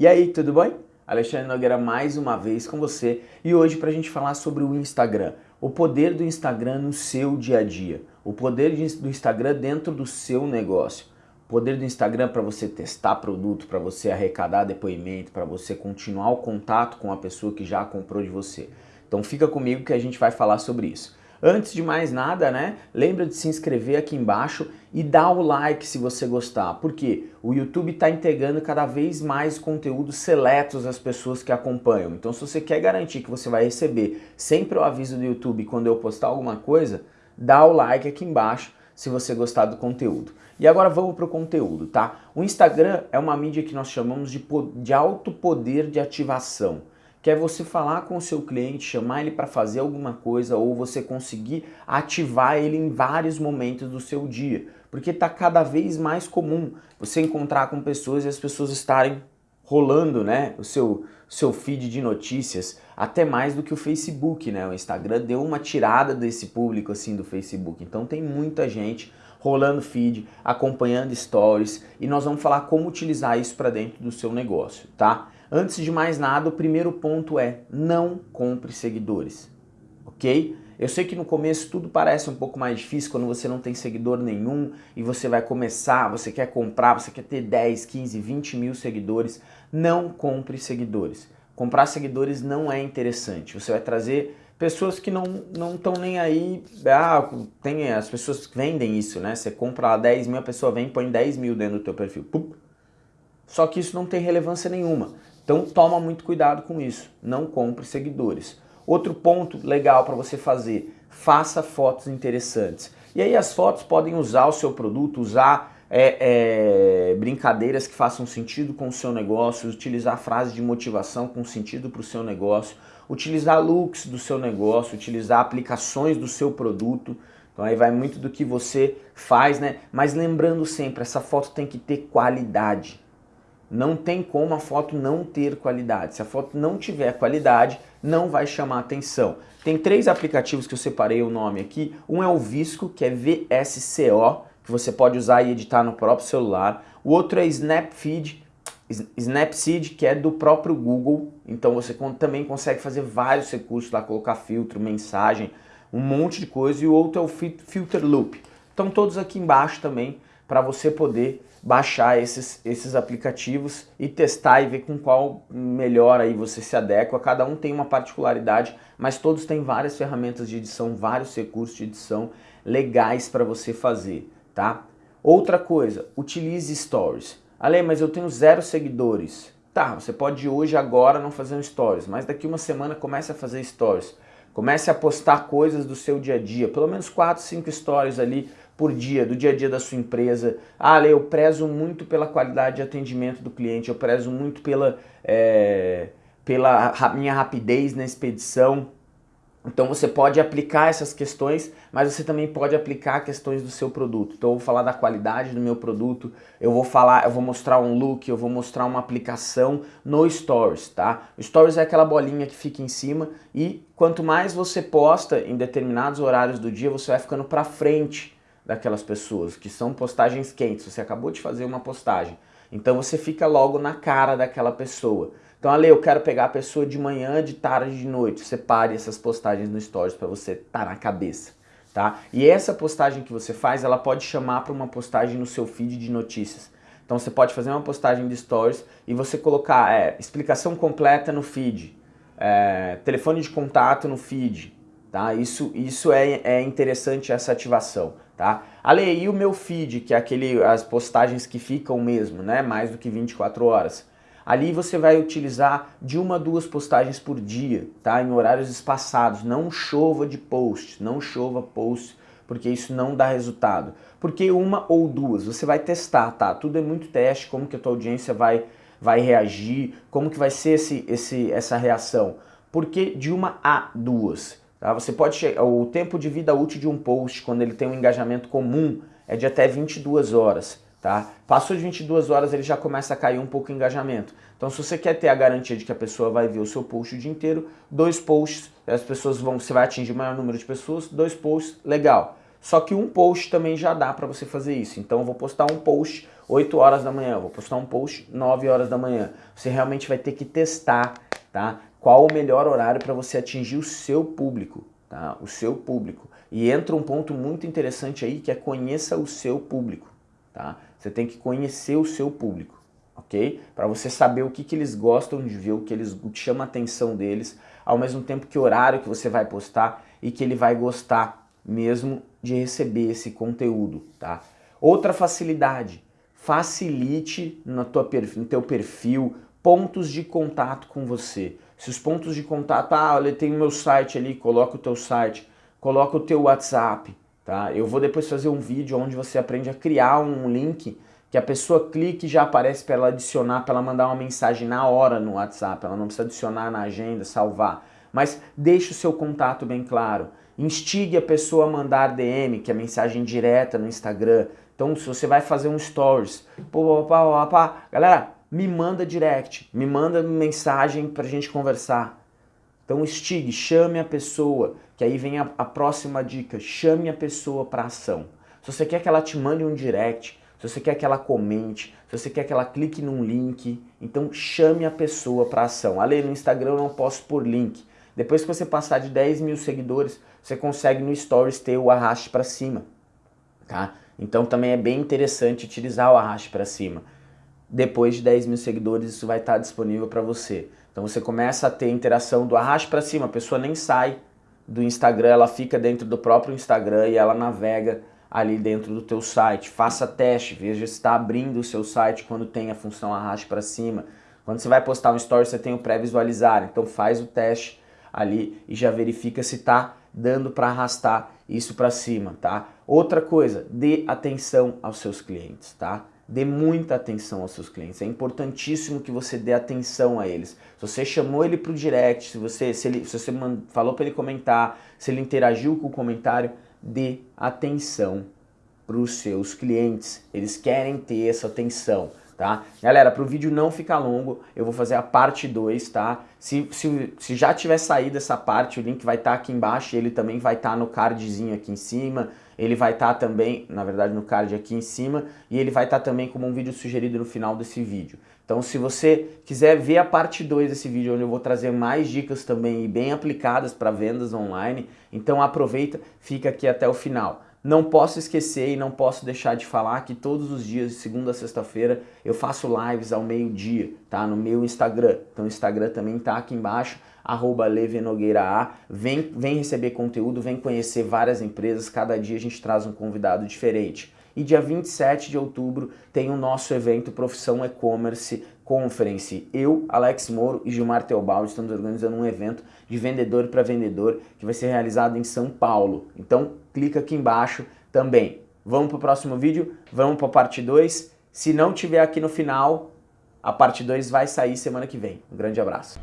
E aí, tudo bem? Alexandre Nogueira mais uma vez com você e hoje para a gente falar sobre o Instagram, o poder do Instagram no seu dia a dia, o poder do Instagram dentro do seu negócio, o poder do Instagram para você testar produto, para você arrecadar depoimento, para você continuar o contato com a pessoa que já comprou de você. Então fica comigo que a gente vai falar sobre isso. Antes de mais nada, né, lembra de se inscrever aqui embaixo e dar o like se você gostar, porque o YouTube está entregando cada vez mais conteúdos seletos às pessoas que acompanham. Então se você quer garantir que você vai receber sempre o aviso do YouTube quando eu postar alguma coisa, dá o like aqui embaixo se você gostar do conteúdo. E agora vamos para o conteúdo, tá? O Instagram é uma mídia que nós chamamos de, de alto poder de ativação que é você falar com o seu cliente, chamar ele para fazer alguma coisa ou você conseguir ativar ele em vários momentos do seu dia. Porque está cada vez mais comum você encontrar com pessoas e as pessoas estarem rolando né, o seu, seu feed de notícias, até mais do que o Facebook, né? O Instagram deu uma tirada desse público assim do Facebook. Então tem muita gente rolando feed, acompanhando stories e nós vamos falar como utilizar isso para dentro do seu negócio, tá? Antes de mais nada, o primeiro ponto é não compre seguidores, ok? Eu sei que no começo tudo parece um pouco mais difícil quando você não tem seguidor nenhum e você vai começar, você quer comprar, você quer ter 10, 15, 20 mil seguidores. Não compre seguidores. Comprar seguidores não é interessante. Você vai trazer pessoas que não estão nem aí, ah, tem as pessoas que vendem isso, né? Você compra lá 10 mil, a pessoa vem e põe 10 mil dentro do teu perfil. Só que isso não tem relevância nenhuma. Então toma muito cuidado com isso, não compre seguidores. Outro ponto legal para você fazer, faça fotos interessantes. E aí as fotos podem usar o seu produto, usar é, é, brincadeiras que façam sentido com o seu negócio, utilizar frases de motivação com sentido para o seu negócio, utilizar looks do seu negócio, utilizar aplicações do seu produto. Então aí vai muito do que você faz, né? Mas lembrando sempre, essa foto tem que ter qualidade. Não tem como a foto não ter qualidade. Se a foto não tiver qualidade, não vai chamar atenção. Tem três aplicativos que eu separei o nome aqui. Um é o Visco, que é VSCO, que você pode usar e editar no próprio celular. O outro é Snapfeed, Snapseed, que é do próprio Google. Então você também consegue fazer vários recursos lá, colocar filtro, mensagem, um monte de coisa. E o outro é o Filter Loop. Estão todos aqui embaixo também para você poder baixar esses, esses aplicativos e testar e ver com qual melhor aí você se adequa. Cada um tem uma particularidade, mas todos têm várias ferramentas de edição, vários recursos de edição legais para você fazer, tá? Outra coisa, utilize stories. Ale, mas eu tenho zero seguidores. Tá, você pode hoje, agora, não fazer um stories, mas daqui uma semana comece a fazer stories. Comece a postar coisas do seu dia a dia, pelo menos 4, 5 stories ali por dia, do dia a dia da sua empresa. Ah, Ale, eu prezo muito pela qualidade de atendimento do cliente, eu prezo muito pela, é, pela minha rapidez na expedição. Então você pode aplicar essas questões, mas você também pode aplicar questões do seu produto. Então eu vou falar da qualidade do meu produto, eu vou falar, eu vou mostrar um look, eu vou mostrar uma aplicação no Stories, tá? O Stories é aquela bolinha que fica em cima e quanto mais você posta em determinados horários do dia, você vai ficando para frente daquelas pessoas, que são postagens quentes. Você acabou de fazer uma postagem. Então você fica logo na cara daquela pessoa. Então, Ale, eu quero pegar a pessoa de manhã, de tarde, de noite. Separe essas postagens no Stories para você estar tá na cabeça, tá? E essa postagem que você faz, ela pode chamar para uma postagem no seu feed de notícias. Então você pode fazer uma postagem de Stories e você colocar é, explicação completa no feed, é, telefone de contato no feed, tá? Isso, isso é, é interessante essa ativação tá? Ale, e o meu feed, que é aquele, as postagens que ficam mesmo, né? Mais do que 24 horas. Ali você vai utilizar de uma a duas postagens por dia, tá? Em horários espaçados. Não chova de posts, não chova posts, porque isso não dá resultado. Porque uma ou duas, você vai testar, tá? Tudo é muito teste, como que a tua audiência vai, vai reagir, como que vai ser esse, esse, essa reação. Porque de uma a duas. Tá? Você pode o tempo de vida útil de um post, quando ele tem um engajamento comum, é de até 22 horas. Tá? Passou de 22 horas, ele já começa a cair um pouco o engajamento. Então, se você quer ter a garantia de que a pessoa vai ver o seu post o dia inteiro, dois posts, as pessoas vão, você vai atingir o maior número de pessoas, dois posts, legal. Só que um post também já dá para você fazer isso. Então, eu vou postar um post 8 horas da manhã, vou postar um post 9 horas da manhã. Você realmente vai ter que testar, tá? Qual o melhor horário para você atingir o seu público, tá? O seu público. E entra um ponto muito interessante aí que é conheça o seu público, tá? Você tem que conhecer o seu público, ok? Para você saber o que, que eles gostam de ver, o que eles o que chama a atenção deles, ao mesmo tempo que horário que você vai postar e que ele vai gostar mesmo de receber esse conteúdo, tá? Outra facilidade, facilite no, tua, no teu perfil pontos de contato com você. Se os pontos de contato, ah, olha, tem o meu site ali, coloca o teu site, coloca o teu WhatsApp, tá? Eu vou depois fazer um vídeo onde você aprende a criar um link que a pessoa clique e já aparece para ela adicionar, para ela mandar uma mensagem na hora no WhatsApp, ela não precisa adicionar na agenda, salvar. Mas deixe o seu contato bem claro. Instigue a pessoa a mandar DM, que é mensagem direta no Instagram. Então, se você vai fazer um stories, pô, pá, pá, pá, galera, me manda direct, me manda mensagem pra gente conversar. Então, instigue, chame a pessoa, que aí vem a, a próxima dica, chame a pessoa para ação. Se você quer que ela te mande um direct, se você quer que ela comente, se você quer que ela clique num link, então chame a pessoa para ação. Ali no Instagram eu não posso por link. Depois que você passar de 10 mil seguidores, você consegue no Stories ter o arraste para cima, tá? Então também é bem interessante utilizar o arraste para cima. Depois de 10 mil seguidores, isso vai estar disponível para você. Então você começa a ter interação do arraste para cima, a pessoa nem sai do Instagram, ela fica dentro do próprio Instagram e ela navega ali dentro do teu site. Faça teste, veja se está abrindo o seu site quando tem a função arraste para cima. Quando você vai postar um story, você tem o pré-visualizar, então faz o teste ali e já verifica se está dando para arrastar isso para cima, tá? Outra coisa, dê atenção aos seus clientes, tá? Dê muita atenção aos seus clientes. É importantíssimo que você dê atenção a eles. Se você chamou ele para o direct, se você, se ele, se você falou para ele comentar, se ele interagiu com o comentário, dê atenção para os seus clientes. Eles querem ter essa atenção tá? Galera, para o vídeo não ficar longo, eu vou fazer a parte 2, tá? Se, se, se já tiver saído essa parte, o link vai estar tá aqui embaixo, ele também vai estar tá no cardzinho aqui em cima, ele vai estar tá também, na verdade no card aqui em cima, e ele vai estar tá também como um vídeo sugerido no final desse vídeo. Então se você quiser ver a parte 2 desse vídeo, onde eu vou trazer mais dicas também e bem aplicadas para vendas online, então aproveita, fica aqui até o final. Não posso esquecer e não posso deixar de falar que todos os dias, de segunda a sexta-feira, eu faço lives ao meio-dia, tá? No meu Instagram. Então o Instagram também tá aqui embaixo, arroba A. Vem, vem receber conteúdo, vem conhecer várias empresas, cada dia a gente traz um convidado diferente. E dia 27 de outubro tem o nosso evento Profissão E-Commerce Conference. Eu, Alex Moro e Gilmar Teobaldi estamos organizando um evento de vendedor para vendedor que vai ser realizado em São Paulo. Então clica aqui embaixo também. Vamos para o próximo vídeo? Vamos para a parte 2. Se não tiver aqui no final, a parte 2 vai sair semana que vem. Um grande abraço.